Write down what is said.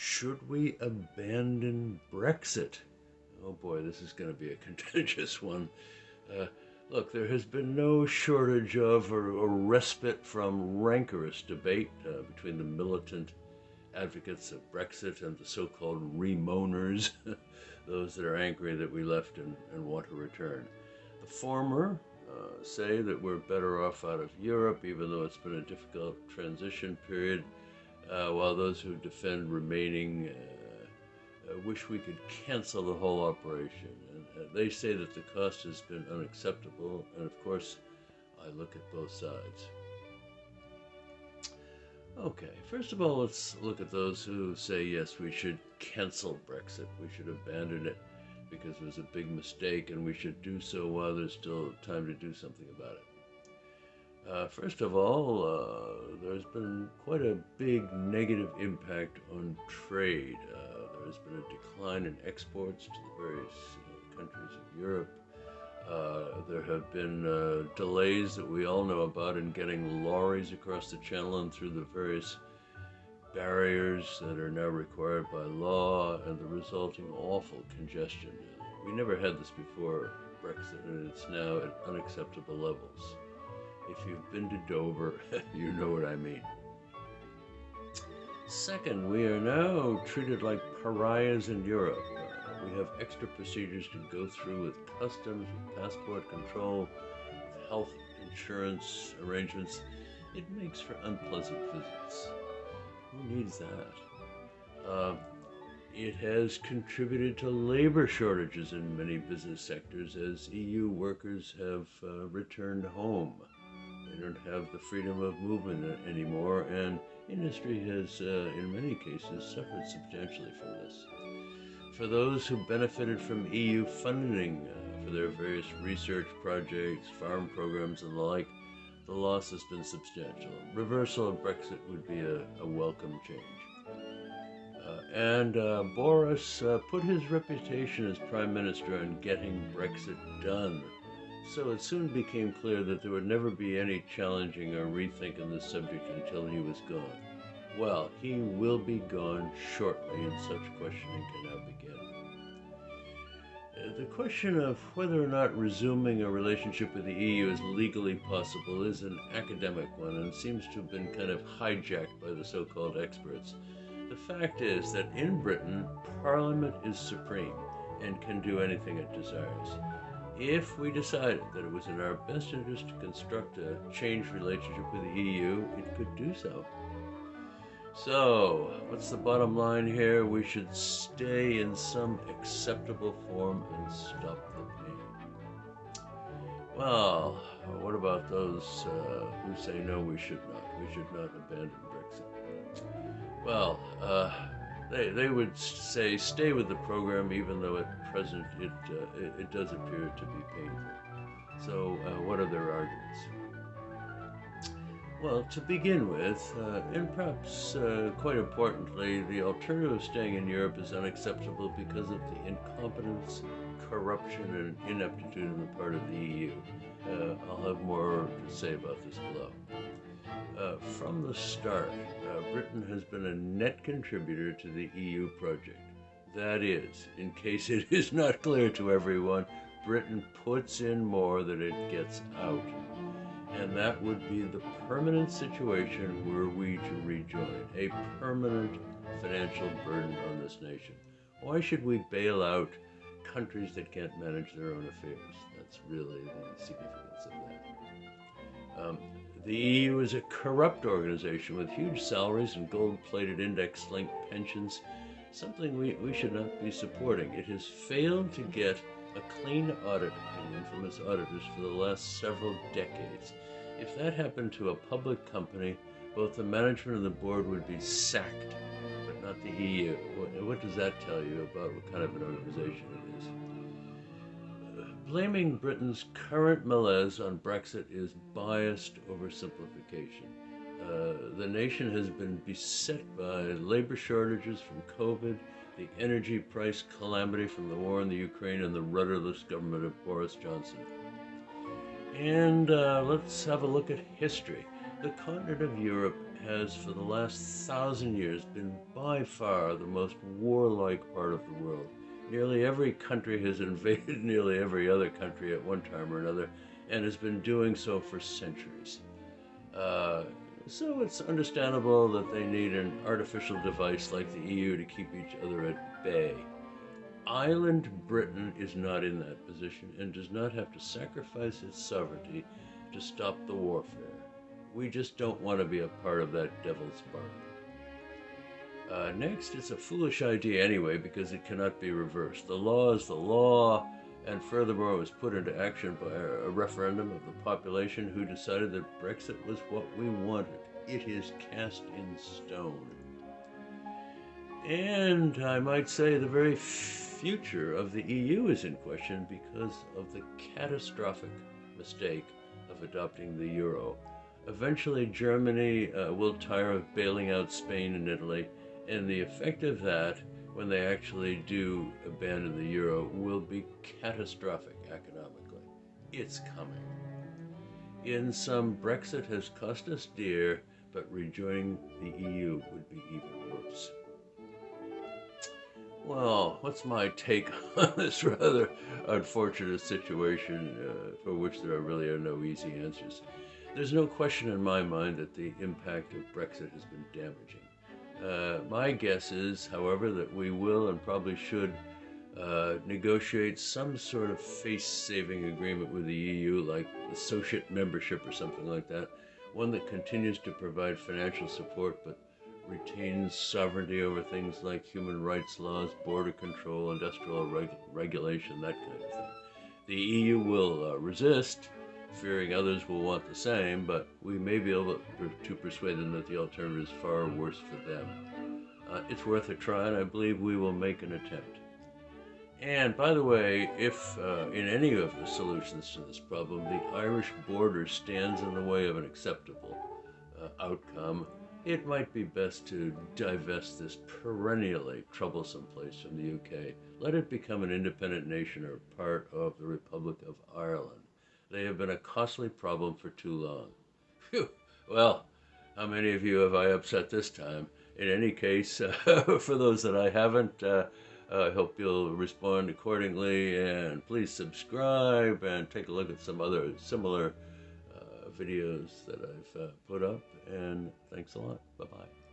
Should we abandon Brexit? Oh boy, this is going to be a contentious one. Uh, look, there has been no shortage of or, respite from rancorous debate uh, between the militant advocates of Brexit and the so-called remoaners, those that are angry that we left and, and want to return. The former uh, say that we're better off out of Europe, even though it's been a difficult transition period, uh, while those who defend remaining uh, uh wish we could cancel the whole operation. And, uh, they say that the cost has been unacceptable, and of course, I look at both sides. Okay, first of all, let's look at those who say, yes, we should cancel Brexit. We should abandon it because it was a big mistake and we should do so while there's still time to do something about it. Uh, first of all, uh, there's been quite a big negative impact on trade. Uh, there's been a decline in exports to the various uh, countries of Europe. Uh, there have been uh, delays that we all know about in getting lorries across the channel and through the various barriers that are now required by law and the resulting awful congestion. We never had this before Brexit and it's now at unacceptable levels. If you've been to Dover, you know what I mean. Second, we are now treated like pariahs in Europe. We have extra procedures to go through with customs, with passport control, health insurance arrangements. It makes for unpleasant visits. Who needs that? Uh, it has contributed to labor shortages in many business sectors as EU workers have uh, returned home. They don't have the freedom of movement anymore, and industry has, uh, in many cases, suffered substantially from this for those who benefited from EU funding uh, for their various research projects, farm programs, and the like, the loss has been substantial. Reversal of Brexit would be a, a welcome change. Uh, and uh, Boris uh, put his reputation as Prime Minister on getting Brexit done. So it soon became clear that there would never be any challenging or rethinking this subject until he was gone. Well, he will be gone shortly, and such questioning can now begin. Uh, the question of whether or not resuming a relationship with the EU is legally possible is an academic one and seems to have been kind of hijacked by the so-called experts. The fact is that in Britain, Parliament is supreme and can do anything it desires. If we decided that it was in our best interest to construct a changed relationship with the EU, it could do so. So, what's the bottom line here? We should stay in some acceptable form and stop the pain. Well, what about those uh, who say no, we should not? We should not abandon Brexit. Well, uh, they, they would say stay with the program even though at present it, uh, it, it, does appear to be painful. So, uh, what are their arguments? Well, to begin with, uh, and perhaps uh, quite importantly, the alternative of staying in Europe is unacceptable because of the incompetence, corruption, and ineptitude on the part of the EU. Uh, I'll have more to say about this below. Uh, from the start, uh, Britain has been a net contributor to the EU project. That is, in case it is not clear to everyone, Britain puts in more than it gets out and that would be the permanent situation were we to rejoin, a permanent financial burden on this nation. Why should we bail out countries that can't manage their own affairs? That's really the significance of that. Um, the EU is a corrupt organization with huge salaries and gold-plated index-linked pensions, something we, we should not be supporting. It has failed to get a clean audit opinion from its auditors for the last several decades. If that happened to a public company, both the management and the board would be sacked, but not the EU. What, what does that tell you about what kind of an organization it is? Blaming Britain's current malaise on Brexit is biased oversimplification. Uh, the nation has been beset by labor shortages from COVID, the energy price calamity from the war in the Ukraine, and the rudderless government of Boris Johnson. And uh, let's have a look at history. The continent of Europe has, for the last thousand years, been by far the most warlike part of the world. Nearly every country has invaded nearly every other country at one time or another, and has been doing so for centuries. Uh, so it's understandable that they need an artificial device like the EU to keep each other at bay. Island Britain is not in that position and does not have to sacrifice its sovereignty to stop the warfare. We just don't want to be a part of that devil's bargain. Uh, next, it's a foolish idea anyway because it cannot be reversed. The law is the law, and furthermore, it was put into action by a referendum of the population who decided that Brexit was what we wanted. It is cast in stone. And I might say the very future of the EU is in question because of the catastrophic mistake of adopting the euro. Eventually, Germany uh, will tire of bailing out Spain and Italy, and the effect of that, when they actually do abandon the euro, will be catastrophic economically. It's coming. In sum, Brexit has cost us dear, but rejoining the EU would be even worse. Well, what's my take on this rather unfortunate situation uh, for which there really are no easy answers? There's no question in my mind that the impact of Brexit has been damaging. Uh, my guess is, however, that we will and probably should uh, negotiate some sort of face-saving agreement with the EU, like associate membership or something like that, one that continues to provide financial support but retains sovereignty over things like human rights laws, border control, industrial reg regulation, that kind of thing. The EU will uh, resist, fearing others will want the same, but we may be able to persuade them that the alternative is far worse for them. Uh, it's worth a try, and I believe we will make an attempt. And by the way, if uh, in any of the solutions to this problem, the Irish border stands in the way of an acceptable uh, outcome, it might be best to divest this perennially troublesome place from the UK. Let it become an independent nation or part of the Republic of Ireland. They have been a costly problem for too long. Phew. Well, how many of you have I upset this time? In any case, uh, for those that I haven't, uh, I hope you'll respond accordingly and please subscribe and take a look at some other similar videos that I've uh, put up, and thanks a lot. Bye bye.